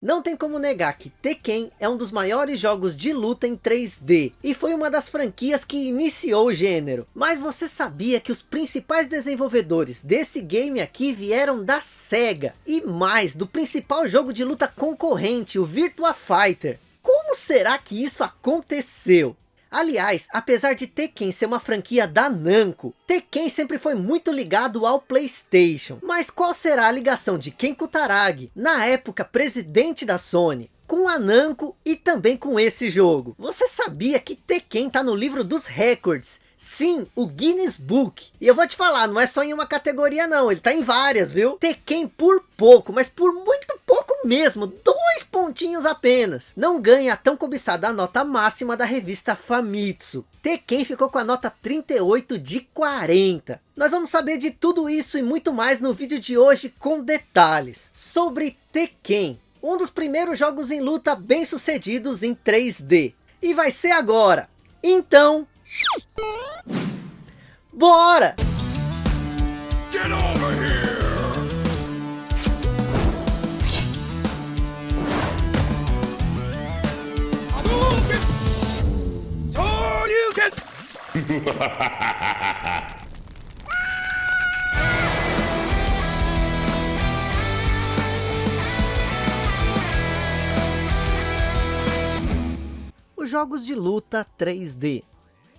Não tem como negar que Tekken é um dos maiores jogos de luta em 3D, e foi uma das franquias que iniciou o gênero. Mas você sabia que os principais desenvolvedores desse game aqui vieram da SEGA, e mais, do principal jogo de luta concorrente, o Virtua Fighter. Como será que isso aconteceu? Aliás, apesar de Tekken ser uma franquia da Namco, Tekken sempre foi muito ligado ao Playstation. Mas qual será a ligação de Ken Kutaragi, na época presidente da Sony, com a Namco e também com esse jogo? Você sabia que Tekken está no livro dos recordes Sim, o Guinness Book. E eu vou te falar, não é só em uma categoria não, ele tá em várias, viu? Tekken por pouco, mas por muito pouco mesmo, pontinhos apenas. Não ganha a tão cobiçada nota máxima da revista Famitsu. Tekken ficou com a nota 38 de 40. Nós vamos saber de tudo isso e muito mais no vídeo de hoje com detalhes. Sobre Tekken, um dos primeiros jogos em luta bem sucedidos em 3D. E vai ser agora. Então, Bora! Get over Hadouken! Os jogos de luta 3D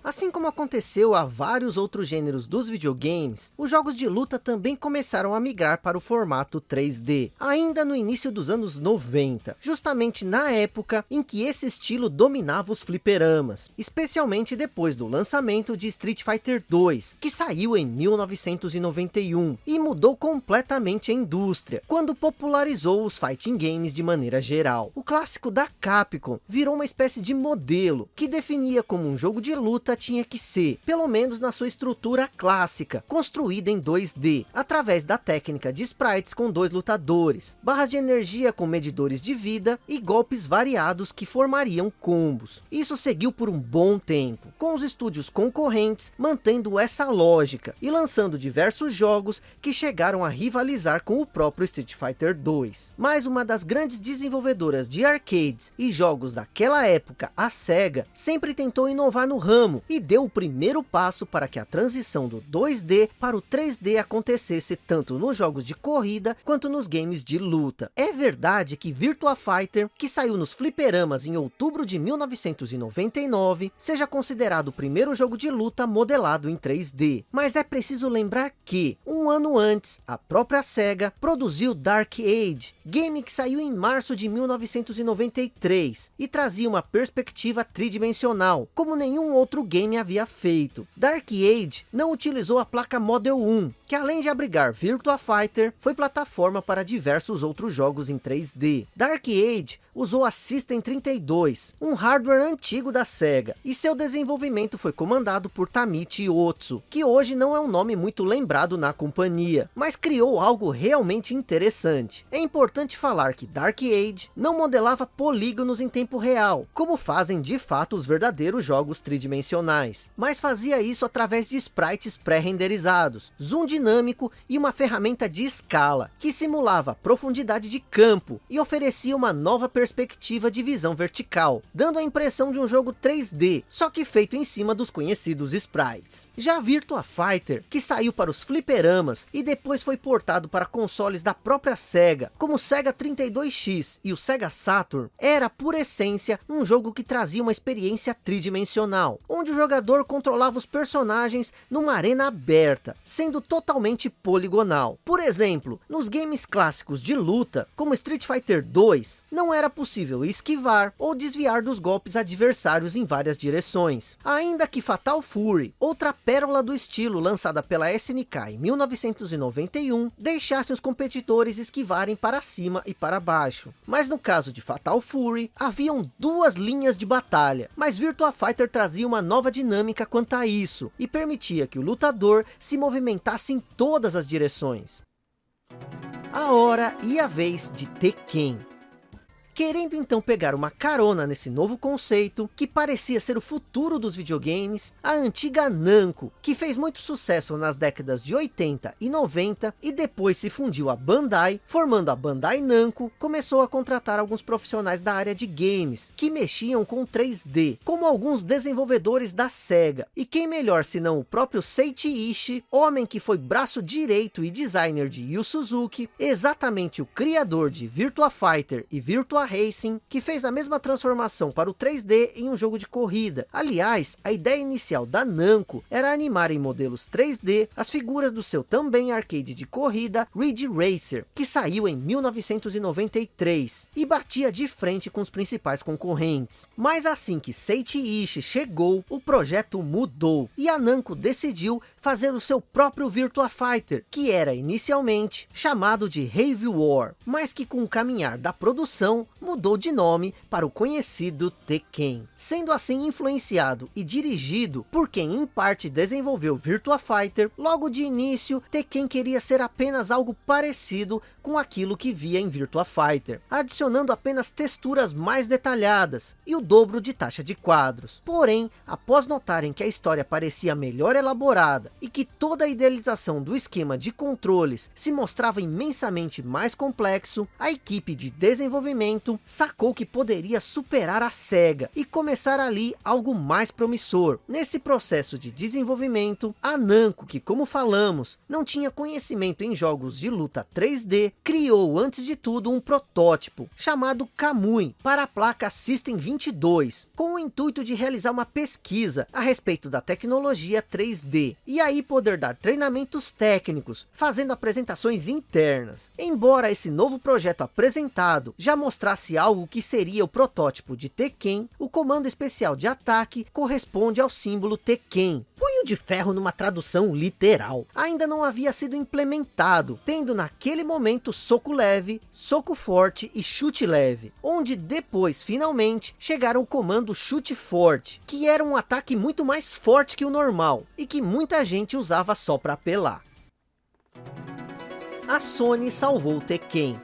Assim como aconteceu a vários outros gêneros dos videogames, os jogos de luta também começaram a migrar para o formato 3D, ainda no início dos anos 90, justamente na época em que esse estilo dominava os fliperamas, especialmente depois do lançamento de Street Fighter 2, que saiu em 1991 e mudou completamente a indústria, quando popularizou os fighting games de maneira geral. O clássico da Capcom virou uma espécie de modelo que definia como um jogo de luta tinha que ser, pelo menos na sua estrutura clássica, construída em 2D, através da técnica de sprites com dois lutadores, barras de energia com medidores de vida e golpes variados que formariam combos. Isso seguiu por um bom tempo, com os estúdios concorrentes mantendo essa lógica e lançando diversos jogos que chegaram a rivalizar com o próprio Street Fighter 2. Mas uma das grandes desenvolvedoras de arcades e jogos daquela época, a SEGA, sempre tentou inovar no ramo e deu o primeiro passo para que a transição do 2D para o 3D acontecesse tanto nos jogos de corrida quanto nos games de luta. É verdade que Virtua Fighter, que saiu nos fliperamas em outubro de 1999, seja considerado o primeiro jogo de luta modelado em 3D. Mas é preciso lembrar que, um ano antes, a própria SEGA produziu Dark Age, game que saiu em março de 1993 e trazia uma perspectiva tridimensional, como nenhum outro game havia feito. Dark Age não utilizou a placa Model 1, que além de abrigar Virtua Fighter, foi plataforma para diversos outros jogos em 3D. Dark Age usou a System 32, um hardware antigo da SEGA, e seu desenvolvimento foi comandado por Tamichi Otsu, que hoje não é um nome muito lembrado na companhia, mas criou algo realmente interessante. É importante falar que Dark Age não modelava polígonos em tempo real, como fazem de fato os verdadeiros jogos tridimensionais, mas fazia isso através de sprites pré-renderizados, zoom dinâmico e uma ferramenta de escala, que simulava profundidade de campo e oferecia uma nova perspectiva de visão vertical, dando a impressão de um jogo 3D, só que feito em cima dos conhecidos sprites. Já Virtua Fighter, que saiu para os fliperamas e depois foi portado para consoles da própria SEGA, como o Sega 32X e o Sega Saturn, era por essência um jogo que trazia uma experiência tridimensional, onde o jogador controlava os personagens numa arena aberta, sendo totalmente poligonal. Por exemplo, nos games clássicos de luta, como Street Fighter 2, não era possível esquivar ou desviar dos golpes adversários em várias direções. Ainda que Fatal Fury, outra pérola do estilo lançada pela SNK em 1991, deixasse os competidores esquivarem para cima e para baixo. Mas no caso de Fatal Fury, haviam duas linhas de batalha, mas Virtua Fighter trazia uma nova dinâmica quanto a isso, e permitia que o lutador se movimentasse em todas as direções. A hora e a vez de Tekken. Querendo então pegar uma carona nesse novo conceito, que parecia ser o futuro dos videogames, a antiga Namco, que fez muito sucesso nas décadas de 80 e 90, e depois se fundiu a Bandai, formando a Bandai Namco, começou a contratar alguns profissionais da área de games, que mexiam com 3D, como alguns desenvolvedores da SEGA. E quem melhor senão o próprio Seiichi Ishii, homem que foi braço direito e designer de Yu Suzuki, exatamente o criador de Virtua Fighter e Virtua Racing, que fez a mesma transformação para o 3D em um jogo de corrida. Aliás, a ideia inicial da Namco era animar em modelos 3D as figuras do seu também arcade de corrida Ridge Racer, que saiu em 1993 e batia de frente com os principais concorrentes. Mas assim que Seiichi Ishii chegou, o projeto mudou e a Namco decidiu fazer o seu próprio Virtua Fighter, que era inicialmente chamado de Heavy War, mas que com o caminhar da produção mudou de nome para o conhecido Tekken, sendo assim influenciado e dirigido por quem em parte desenvolveu Virtua Fighter, logo de início Tekken queria ser apenas algo parecido com aquilo que via em Virtua Fighter, adicionando apenas texturas mais detalhadas e o dobro de taxa de quadros. Porém, após notarem que a história parecia melhor elaborada e que toda a idealização do esquema de controles se mostrava imensamente mais complexo, a equipe de desenvolvimento sacou que poderia superar a SEGA e começar ali algo mais promissor. Nesse processo de desenvolvimento, a Namco, que como falamos, não tinha conhecimento em jogos de luta 3D, criou antes de tudo um protótipo chamado Kamui para a placa System 22, com o intuito de realizar uma pesquisa a respeito da tecnologia 3D e aí poder dar treinamentos técnicos, fazendo apresentações internas. Embora esse novo projeto apresentado já mostrasse algo que seria o protótipo de Tekken, o comando especial de ataque corresponde ao símbolo Tekken, punho de ferro numa tradução literal. Ainda não havia sido implementado, tendo naquele momento soco leve, soco forte e chute leve, onde depois finalmente chegaram o comando chute forte, que era um ataque muito mais forte que o normal, e que muita gente usava só para apelar. A Sony salvou o Tekken,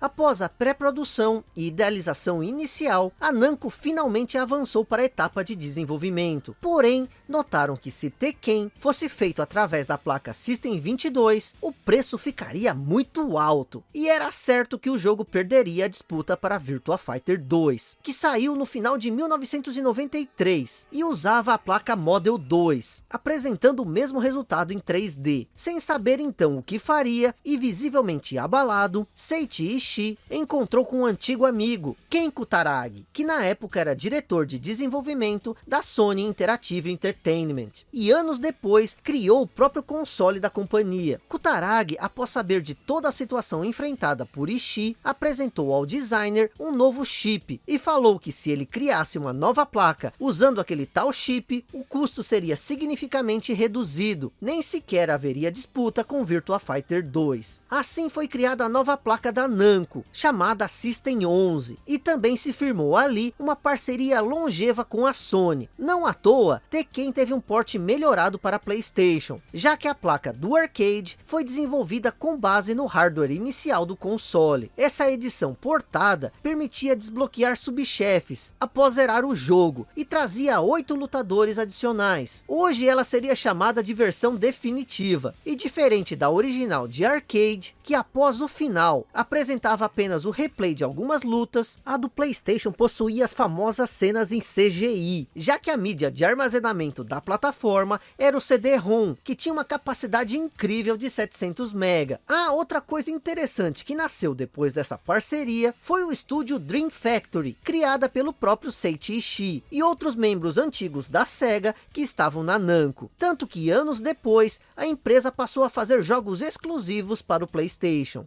Após a pré-produção e idealização inicial, a Namco finalmente avançou para a etapa de desenvolvimento. Porém, notaram que se Tekken fosse feito através da placa System 22, o preço ficaria muito alto. E era certo que o jogo perderia a disputa para Virtua Fighter 2, que saiu no final de 1993 e usava a placa Model 2, apresentando o mesmo resultado em 3D. Sem saber então o que faria e visivelmente abalado, Seiichi Ishii encontrou com um antigo amigo, Ken Kutaragi, que na época era diretor de desenvolvimento da Sony Interactive Entertainment. E anos depois, criou o próprio console da companhia. Kutaragi, após saber de toda a situação enfrentada por Ishii, apresentou ao designer um novo chip e falou que se ele criasse uma nova placa usando aquele tal chip, o custo seria significativamente reduzido, nem sequer haveria disputa com Virtua Fighter 2. Assim foi criada a nova placa da Namco, Namco, chamada System 11, e também se firmou ali uma parceria longeva com a Sony. Não à toa, Tekken teve um porte melhorado para Playstation, já que a placa do arcade foi desenvolvida com base no hardware inicial do console. Essa edição portada permitia desbloquear subchefes após zerar o jogo, e trazia oito lutadores adicionais. Hoje ela seria chamada de versão definitiva, e diferente da original de arcade, que após o final apresentava apresentava apenas o replay de algumas lutas, a do Playstation possuía as famosas cenas em CGI, já que a mídia de armazenamento da plataforma era o CD-ROM, que tinha uma capacidade incrível de 700 MB. Ah, outra coisa interessante que nasceu depois dessa parceria, foi o estúdio Dream Factory, criada pelo próprio Seiichi Ishii, e outros membros antigos da SEGA que estavam na Namco. Tanto que anos depois, a empresa passou a fazer jogos exclusivos para o Playstation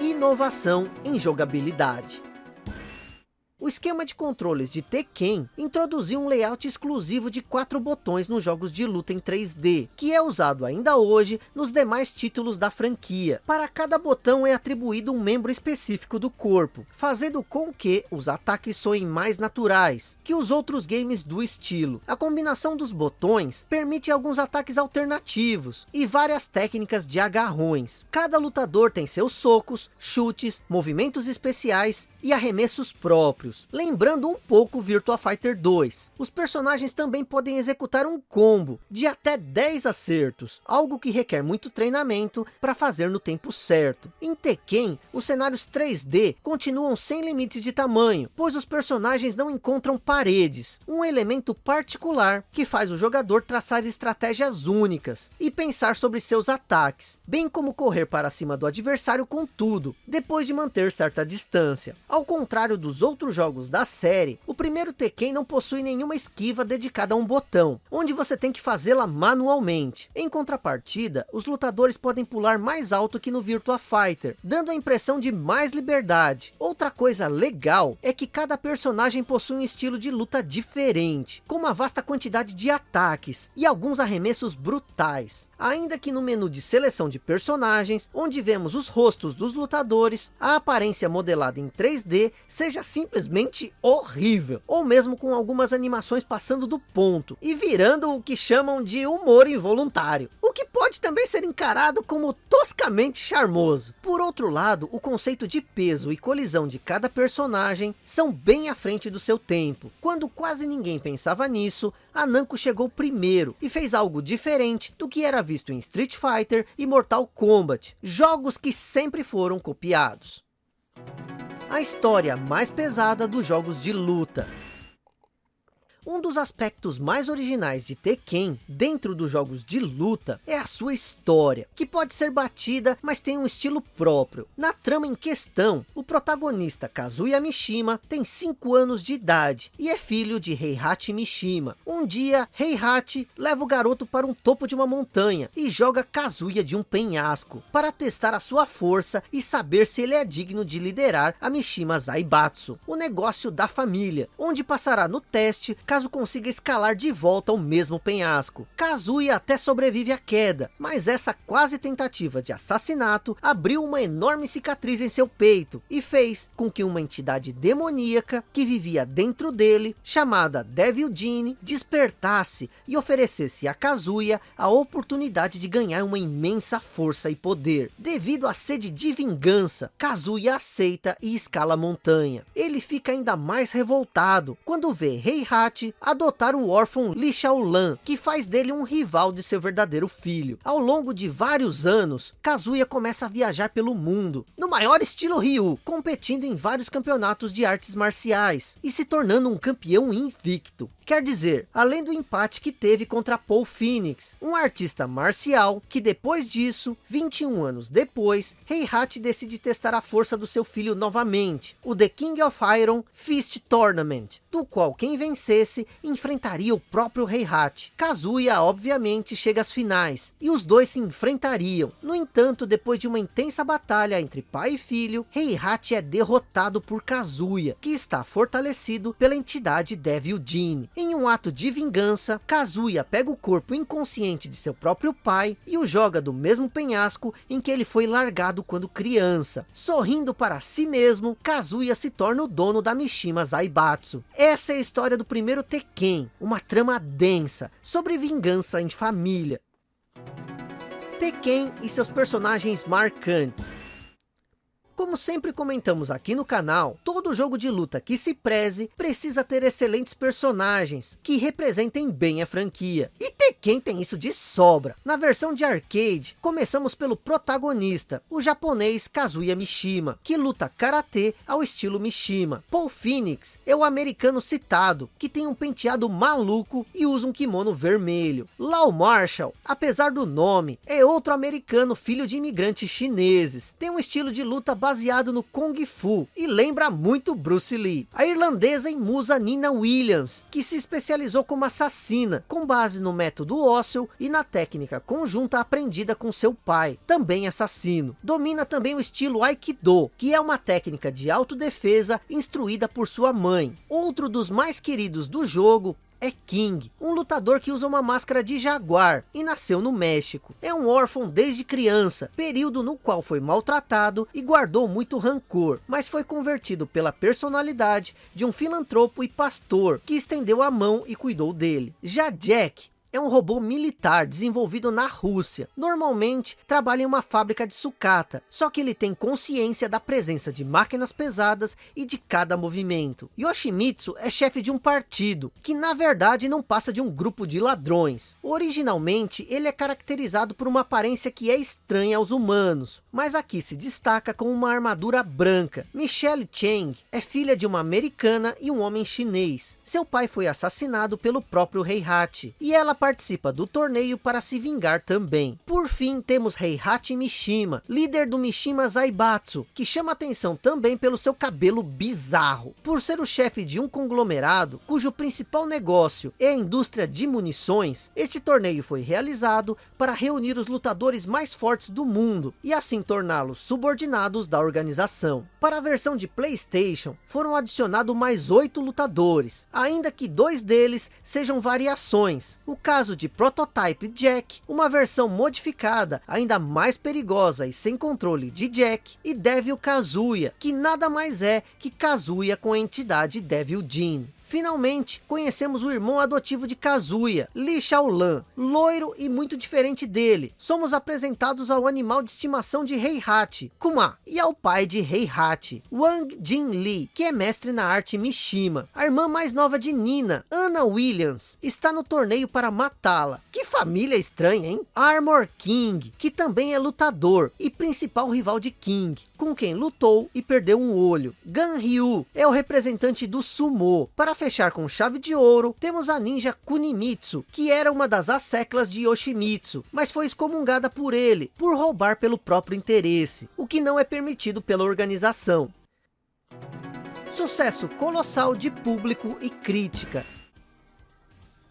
inovação em jogabilidade. O esquema de controles de Tekken introduziu um layout exclusivo de quatro botões nos jogos de luta em 3D, que é usado ainda hoje nos demais títulos da franquia. Para cada botão é atribuído um membro específico do corpo, fazendo com que os ataques soem mais naturais que os outros games do estilo. A combinação dos botões permite alguns ataques alternativos e várias técnicas de agarrões. Cada lutador tem seus socos, chutes, movimentos especiais e arremessos próprios, lembrando um pouco Virtua Fighter 2. Os personagens também podem executar um combo de até 10 acertos, algo que requer muito treinamento para fazer no tempo certo. Em Tekken, os cenários 3D continuam sem limites de tamanho, pois os personagens não encontram paredes, um elemento particular que faz o jogador traçar estratégias únicas e pensar sobre seus ataques, bem como correr para cima do adversário com tudo, depois de manter certa distância. Ao contrário dos outros jogos da série, o primeiro Tekken não possui nenhuma esquiva dedicada a um botão, onde você tem que fazê-la manualmente. Em contrapartida, os lutadores podem pular mais alto que no Virtua Fighter, dando a impressão de mais liberdade. Outra coisa legal é que cada personagem possui um estilo de luta diferente, com uma vasta quantidade de ataques e alguns arremessos brutais. Ainda que no menu de seleção de personagens, onde vemos os rostos dos lutadores, a aparência modelada em 3D seja simplesmente horrível, ou mesmo com algumas animações passando do ponto, e virando o que chamam de humor involuntário, o que pode também ser encarado como toscamente charmoso. Por outro lado, o conceito de peso e colisão de cada personagem são bem à frente do seu tempo. Quando quase ninguém pensava nisso, a Namco chegou primeiro e fez algo diferente do que era visto em Street Fighter e Mortal Kombat, jogos que sempre foram copiados. A história mais pesada dos jogos de luta. Um dos aspectos mais originais de Tekken, dentro dos jogos de luta, é a sua história, que pode ser batida, mas tem um estilo próprio. Na trama em questão, o protagonista Kazuya Mishima tem 5 anos de idade e é filho de Heihachi Mishima. Um dia, Heihachi leva o garoto para um topo de uma montanha e joga Kazuya de um penhasco, para testar a sua força e saber se ele é digno de liderar a Mishima Zaibatsu, o negócio da família, onde passará no teste caso consiga escalar de volta ao mesmo penhasco. Kazuya até sobrevive à queda, mas essa quase tentativa de assassinato abriu uma enorme cicatriz em seu peito e fez com que uma entidade demoníaca que vivia dentro dele, chamada Devil Gene, despertasse e oferecesse a Kazuya a oportunidade de ganhar uma imensa força e poder. Devido à sede de vingança, Kazuya aceita e escala a montanha. Ele fica ainda mais revoltado quando vê Heihachi adotar o órfão Li Xiaolan, que faz dele um rival de seu verdadeiro filho. Ao longo de vários anos, Kazuya começa a viajar pelo mundo, no maior estilo Ryu, competindo em vários campeonatos de artes marciais, e se tornando um campeão invicto. Quer dizer, além do empate que teve contra Paul Phoenix, um artista marcial, que depois disso, 21 anos depois, Heihachi decide testar a força do seu filho novamente, o The King of Iron Fist Tournament, do qual quem vencesse enfrentaria o próprio Heihachi. Kazuya obviamente chega às finais, e os dois se enfrentariam. No entanto, depois de uma intensa batalha entre pai e filho, Heihachi é derrotado por Kazuya, que está fortalecido pela entidade Devil Gene. Em um ato de vingança, Kazuya pega o corpo inconsciente de seu próprio pai e o joga do mesmo penhasco em que ele foi largado quando criança. Sorrindo para si mesmo, Kazuya se torna o dono da Mishima Zaibatsu. Essa é a história do primeiro Tekken, uma trama densa, sobre vingança em família. Tekken e seus personagens marcantes. Como sempre comentamos aqui no canal, todo jogo de luta que se preze precisa ter excelentes personagens que representem bem a franquia. E Tekken tem isso de sobra. Na versão de arcade, começamos pelo protagonista, o japonês Kazuya Mishima, que luta karatê ao estilo Mishima. Paul Phoenix é o americano citado, que tem um penteado maluco e usa um kimono vermelho. Lau Marshall, apesar do nome, é outro americano filho de imigrantes chineses. Tem um estilo de luta baseado no Kung Fu e lembra muito Bruce Lee. A irlandesa e musa Nina Williams, que se especializou como assassina, com base no método ósseo e na técnica conjunta aprendida com seu pai, também assassino. Domina também o estilo Aikido, que é uma técnica de autodefesa instruída por sua mãe. Outro dos mais queridos do jogo é King, um lutador que usa uma máscara de jaguar e nasceu no México. É um órfão desde criança, período no qual foi maltratado e guardou muito rancor, mas foi convertido pela personalidade de um filantropo e pastor que estendeu a mão e cuidou dele. Já Jack é um robô militar desenvolvido na Rússia. Normalmente trabalha em uma fábrica de sucata, só que ele tem consciência da presença de máquinas pesadas e de cada movimento. Yoshimitsu é chefe de um partido, que na verdade não passa de um grupo de ladrões. Originalmente ele é caracterizado por uma aparência que é estranha aos humanos, mas aqui se destaca com uma armadura branca. Michelle Cheng é filha de uma americana e um homem chinês. Seu pai foi assassinado pelo próprio Heihachi, e ela participa do torneio para se vingar também. Por fim, temos Heihachi Mishima, líder do Mishima Zaibatsu, que chama atenção também pelo seu cabelo bizarro. Por ser o chefe de um conglomerado, cujo principal negócio é a indústria de munições, este torneio foi realizado para reunir os lutadores mais fortes do mundo, e assim torná-los subordinados da organização. Para a versão de Playstation, foram adicionados mais oito lutadores, ainda que dois deles sejam variações. O caso de Prototype Jack, uma versão modificada, ainda mais perigosa e sem controle de Jack, e Devil Kazuya, que nada mais é que Kazuya com a entidade Devil Jin. Finalmente, conhecemos o irmão adotivo de Kazuya, Li Shaolan, loiro e muito diferente dele. Somos apresentados ao animal de estimação de Heihachi, Kuma, e ao pai de Heihachi, Wang Jin Li, que é mestre na arte Mishima. A irmã mais nova de Nina, Anna Williams, está no torneio para matá-la. Que família estranha, hein? Armor King, que também é lutador e principal rival de King, com quem lutou e perdeu um olho. Gan Ryu é o representante do Sumo. Para fechar com chave de ouro, temos a ninja Kunimitsu, que era uma das asseclas de Yoshimitsu, mas foi excomungada por ele, por roubar pelo próprio interesse, o que não é permitido pela organização. Sucesso colossal de público e crítica.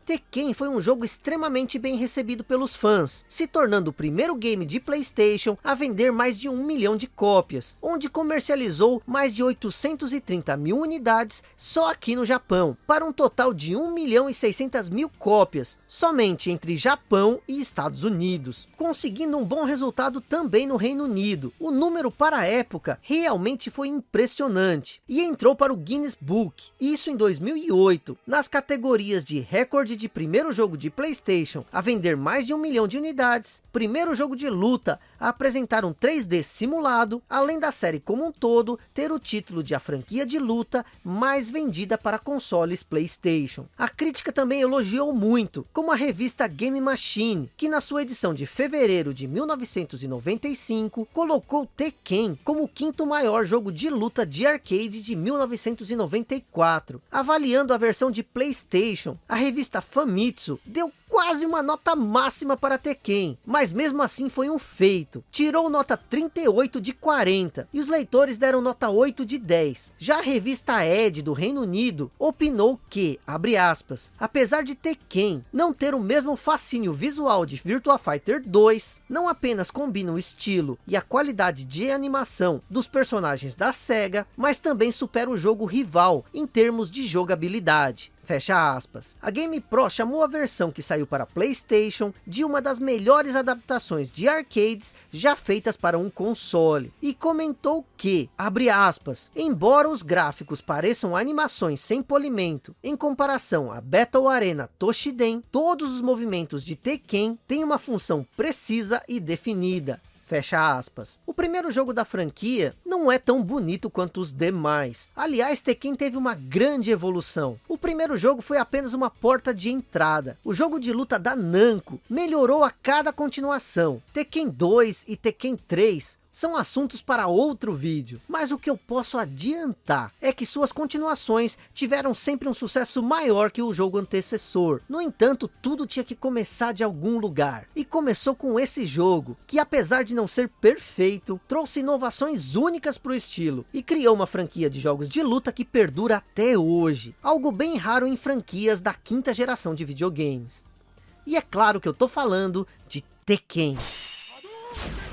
Tekken foi um jogo extremamente bem recebido pelos fãs, se tornando o primeiro game de Playstation a vender mais de um milhão de cópias, onde comercializou mais de 830 mil unidades só aqui no Japão, para um total de 1 milhão e 600 mil cópias, somente entre Japão e Estados Unidos, conseguindo um bom resultado também no Reino Unido. O número para a época realmente foi impressionante, e entrou para o Guinness Book, isso em 2008, nas categorias de recorde de primeiro jogo de Playstation a vender mais de um milhão de unidades, primeiro jogo de luta apresentar um 3D simulado, além da série como um todo ter o título de a franquia de luta mais vendida para consoles Playstation. A crítica também elogiou muito, como a revista Game Machine, que na sua edição de fevereiro de 1995, colocou Tekken como o quinto maior jogo de luta de arcade de 1994. Avaliando a versão de Playstation, a revista Famitsu deu quase uma nota máxima para Tekken, mas mesmo assim foi um feito. Tirou nota 38 de 40 e os leitores deram nota 8 de 10. Já a revista Ed do Reino Unido opinou que, abre aspas, apesar de Tekken não ter o mesmo fascínio visual de Virtua Fighter 2, não apenas combina o estilo e a qualidade de animação dos personagens da SEGA, mas também supera o jogo rival em termos de jogabilidade. Fecha aspas. A Game Pro chamou a versão que saiu para Playstation de uma das melhores adaptações de arcades já feitas para um console. E comentou que, abre aspas, embora os gráficos pareçam animações sem polimento, em comparação a Battle Arena Toshiden, todos os movimentos de Tekken têm uma função precisa e definida. Fecha aspas. O primeiro jogo da franquia não é tão bonito quanto os demais. Aliás, Tekken teve uma grande evolução. O primeiro jogo foi apenas uma porta de entrada. O jogo de luta da Namco melhorou a cada continuação. Tekken 2 e Tekken 3 são assuntos para outro vídeo, mas o que eu posso adiantar é que suas continuações tiveram sempre um sucesso maior que o jogo antecessor. No entanto, tudo tinha que começar de algum lugar, e começou com esse jogo, que apesar de não ser perfeito, trouxe inovações únicas para o estilo, e criou uma franquia de jogos de luta que perdura até hoje, algo bem raro em franquias da quinta geração de videogames. E é claro que eu tô falando de Tekken.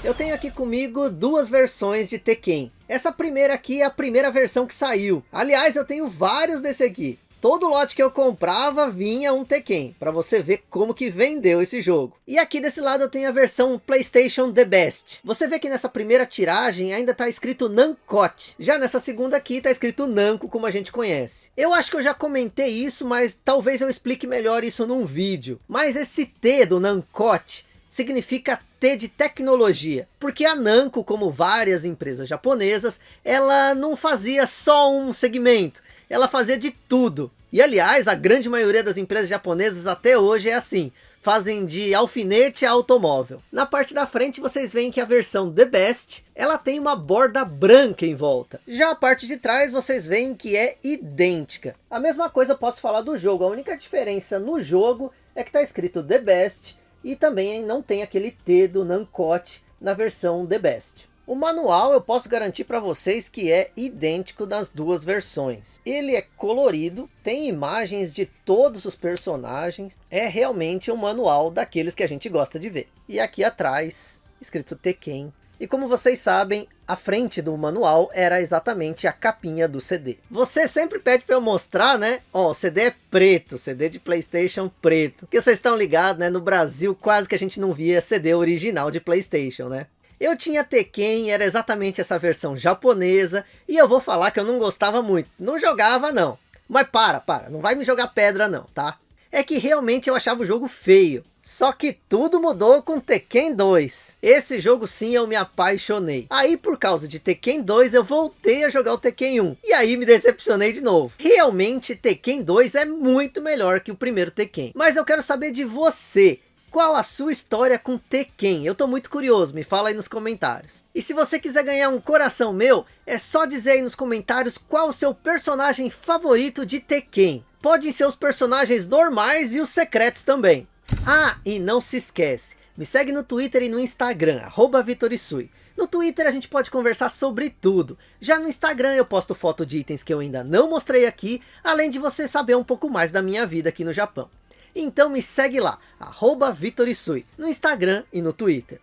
Eu tenho aqui comigo duas versões de Tekken. Essa primeira aqui é a primeira versão que saiu. Aliás, eu tenho vários desse aqui. Todo lote que eu comprava vinha um Tekken, para você ver como que vendeu esse jogo. E aqui desse lado eu tenho a versão Playstation The Best. Você vê que nessa primeira tiragem ainda está escrito Nancot. Já nessa segunda aqui está escrito Namco, como a gente conhece. Eu acho que eu já comentei isso, mas talvez eu explique melhor isso num vídeo. Mas esse T do Nancot significa T de tecnologia, porque a Namco, como várias empresas japonesas, ela não fazia só um segmento, ela fazia de tudo. E aliás, a grande maioria das empresas japonesas até hoje é assim, fazem de alfinete a automóvel. Na parte da frente vocês veem que a versão The Best, ela tem uma borda branca em volta. Já a parte de trás vocês veem que é idêntica. A mesma coisa eu posso falar do jogo, a única diferença no jogo é que está escrito The Best e também não tem aquele T do Nancote na versão The Best. O manual eu posso garantir para vocês que é idêntico das duas versões. Ele é colorido, tem imagens de todos os personagens, é realmente um manual daqueles que a gente gosta de ver. E aqui atrás, escrito Tekken e como vocês sabem, a frente do manual era exatamente a capinha do CD. Você sempre pede para eu mostrar, né? Ó, o CD é preto, CD de Playstation preto. Porque vocês estão ligados, né? No Brasil quase que a gente não via CD original de Playstation, né? Eu tinha Tekken, era exatamente essa versão japonesa, e eu vou falar que eu não gostava muito. Não jogava não. Mas para, para, não vai me jogar pedra não, tá? É que realmente eu achava o jogo feio. Só que tudo mudou com Tekken 2. Esse jogo sim eu me apaixonei. Aí por causa de Tekken 2 eu voltei a jogar o Tekken 1. E aí me decepcionei de novo. Realmente Tekken 2 é muito melhor que o primeiro Tekken. Mas eu quero saber de você. Qual a sua história com Tekken? Eu tô muito curioso, me fala aí nos comentários. E se você quiser ganhar um coração meu, é só dizer aí nos comentários qual o seu personagem favorito de Tekken. Podem ser os personagens normais e os secretos também. Ah, e não se esquece, me segue no Twitter e no Instagram, arroba Vitorisui. No Twitter a gente pode conversar sobre tudo. Já no Instagram eu posto foto de itens que eu ainda não mostrei aqui, além de você saber um pouco mais da minha vida aqui no Japão. Então me segue lá, arroba Vitorisui, no Instagram e no Twitter.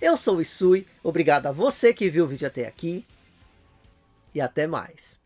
Eu sou o Isui, obrigado a você que viu o vídeo até aqui, e até mais.